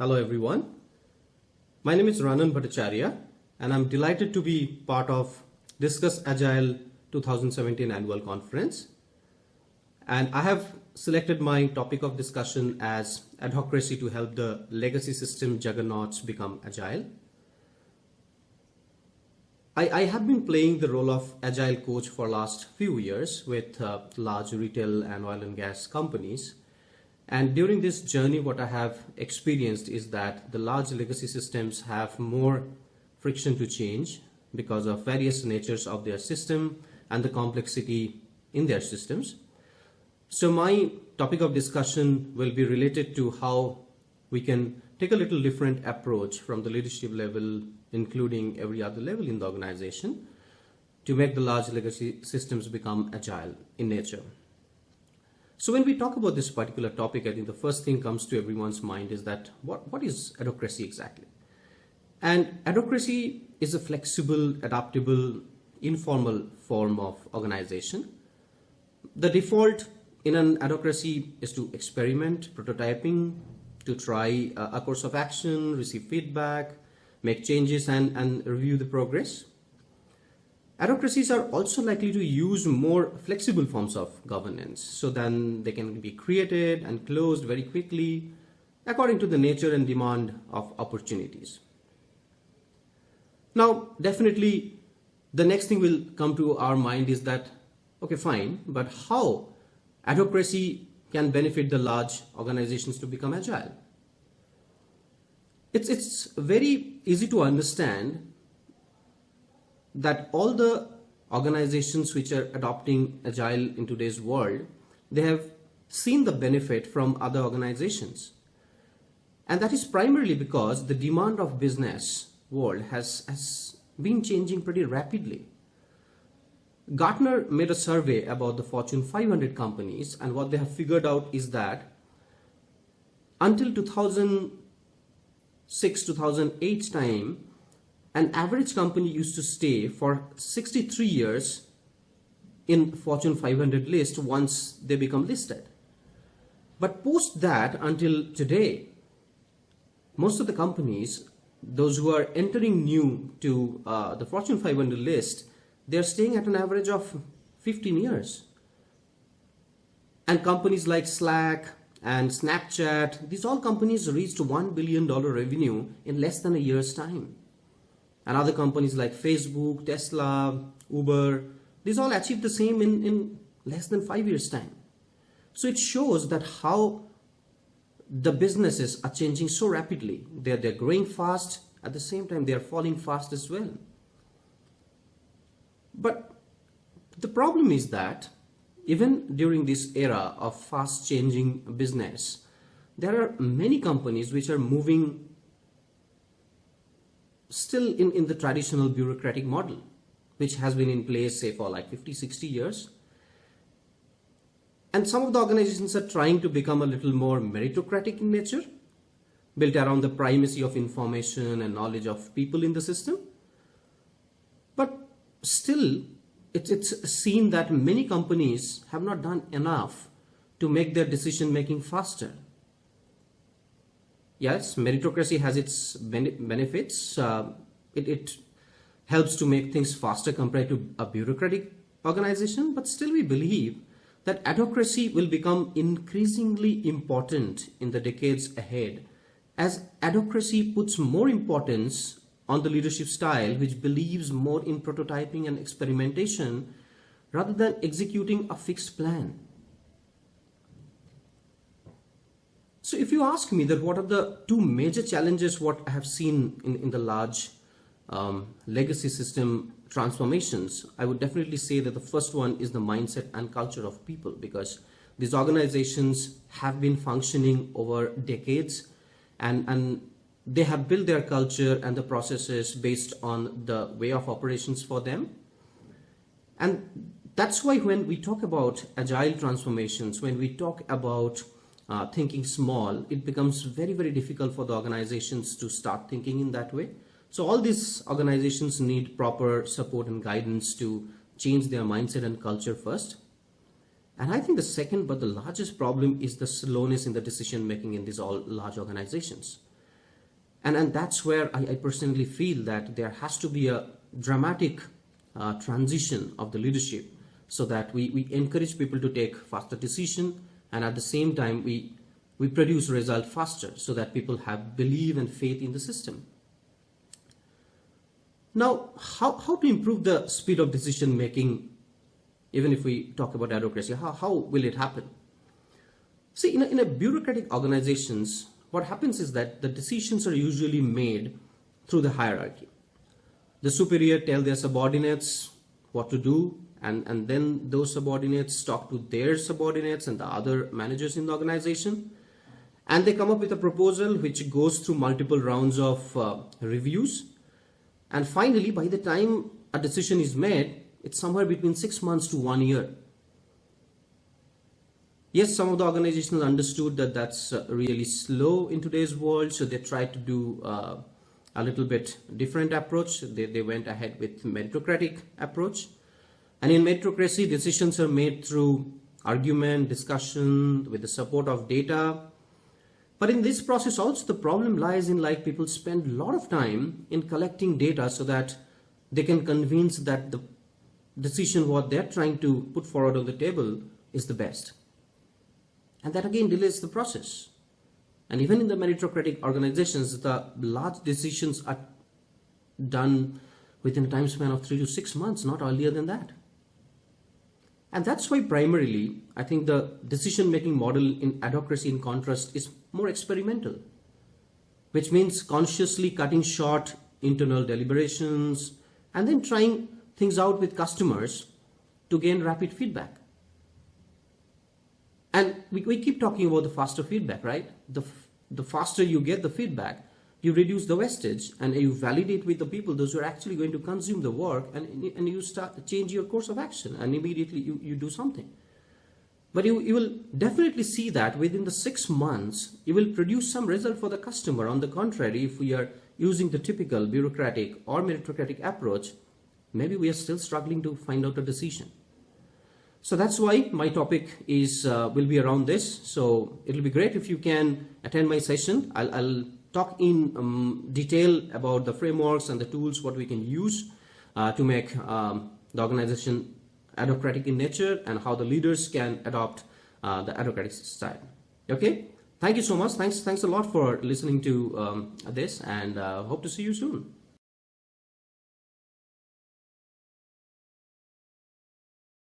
Hello everyone. My name is Ranan Bhattacharya and I'm delighted to be part of Discuss Agile 2017 annual conference. And I have selected my topic of discussion as adhocracy to help the legacy system juggernauts become agile. I, I, have been playing the role of agile coach for last few years with uh, large retail and oil and gas companies. And during this journey, what I have experienced is that the large legacy systems have more friction to change because of various natures of their system and the complexity in their systems. So my topic of discussion will be related to how we can take a little different approach from the leadership level, including every other level in the organization, to make the large legacy systems become agile in nature. So when we talk about this particular topic, I think the first thing comes to everyone's mind is that what, what is adhocracy exactly? And adhocracy is a flexible, adaptable, informal form of organization. The default in an adhocracy is to experiment, prototyping, to try uh, a course of action, receive feedback, make changes and, and review the progress. Adhocracies are also likely to use more flexible forms of governance, so then they can be created and closed very quickly according to the nature and demand of opportunities. Now, definitely the next thing will come to our mind is that, okay, fine, but how adhocracy can benefit the large organizations to become agile? It's, it's very easy to understand that all the organizations which are adopting agile in today's world, they have seen the benefit from other organizations. And that is primarily because the demand of business world has, has been changing pretty rapidly. Gartner made a survey about the Fortune 500 companies and what they have figured out is that until 2006, 2008 time, an average company used to stay for 63 years in Fortune 500 list once they become listed. But post that until today, most of the companies, those who are entering new to uh, the Fortune 500 list, they're staying at an average of 15 years. And companies like Slack and Snapchat, these all companies reached $1 billion revenue in less than a year's time and other companies like Facebook, Tesla, Uber, these all achieved the same in, in less than five years time. So it shows that how the businesses are changing so rapidly. They're, they're growing fast, at the same time they're falling fast as well. But the problem is that even during this era of fast changing business, there are many companies which are moving still in, in the traditional bureaucratic model, which has been in place, say, for like 50, 60 years. And some of the organizations are trying to become a little more meritocratic in nature, built around the primacy of information and knowledge of people in the system. But still, it's, it's seen that many companies have not done enough to make their decision making faster yes, meritocracy has its benefits. Uh, it, it helps to make things faster compared to a bureaucratic organization, but still we believe that adhocracy will become increasingly important in the decades ahead as adhocracy puts more importance on the leadership style which believes more in prototyping and experimentation rather than executing a fixed plan. So if you ask me that what are the two major challenges what I have seen in, in the large um, legacy system transformations, I would definitely say that the first one is the mindset and culture of people because these organizations have been functioning over decades and, and they have built their culture and the processes based on the way of operations for them. And that's why when we talk about agile transformations, when we talk about uh, thinking small, it becomes very, very difficult for the organizations to start thinking in that way. So all these organizations need proper support and guidance to change their mindset and culture first. And I think the second but the largest problem is the slowness in the decision making in these all large organizations. And, and that's where I, I personally feel that there has to be a dramatic uh, transition of the leadership so that we, we encourage people to take faster decision and at the same time we we produce result faster so that people have belief and faith in the system. Now, how, how to improve the speed of decision making, even if we talk about adhocracy, how, how will it happen? See, in a, in a bureaucratic organizations, what happens is that the decisions are usually made through the hierarchy. The superior tell their subordinates what to do, and, and then those subordinates talk to their subordinates and the other managers in the organization. And they come up with a proposal which goes through multiple rounds of uh, reviews. And finally by the time a decision is made it's somewhere between six months to one year. Yes some of the organizations understood that that's uh, really slow in today's world so they tried to do uh, a little bit different approach. They, they went ahead with meritocratic approach and in meritocracy decisions are made through argument discussion with the support of data but in this process also the problem lies in like people spend a lot of time in collecting data so that they can convince that the decision what they're trying to put forward on the table is the best. And that again delays the process. And even in the meritocratic organizations, the large decisions are done within a time span of three to six months, not earlier than that. And that's why primarily, I think the decision-making model in adhocracy in contrast is more experimental, which means consciously cutting short internal deliberations and then trying things out with customers to gain rapid feedback. And we, we keep talking about the faster feedback, right? The, the faster you get the feedback, you reduce the wastage and you validate with the people those who are actually going to consume the work and, and you start change your course of action and immediately you, you do something. But you, you will definitely see that within the six months, you will produce some result for the customer. On the contrary, if we are using the typical bureaucratic or meritocratic approach, maybe we are still struggling to find out a decision. So that's why my topic is uh, will be around this. So it'll be great if you can attend my session. I'll, I'll talk in um, detail about the frameworks and the tools what we can use uh, to make um, the organization adhocratic in nature and how the leaders can adopt uh, the adhocratic style. Okay? Thank you so much. Thanks thanks a lot for listening to um, this and uh, hope to see you soon